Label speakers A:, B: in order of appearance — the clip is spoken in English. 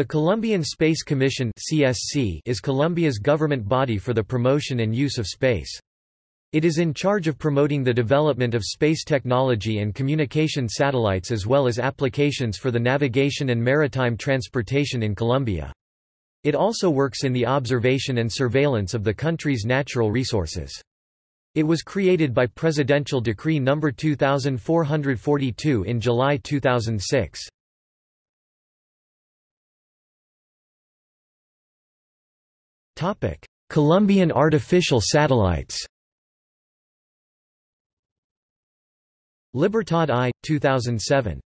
A: The Colombian Space Commission (CSC) is Colombia's government body for the promotion and use of space. It is in charge of promoting the development of space technology and communication satellites as well as applications for the navigation and maritime transportation in Colombia. It also works in the observation and surveillance of the country's natural resources. It was created by Presidential Decree No. 2442 in July 2006. Colombian artificial satellites Libertad I, 2007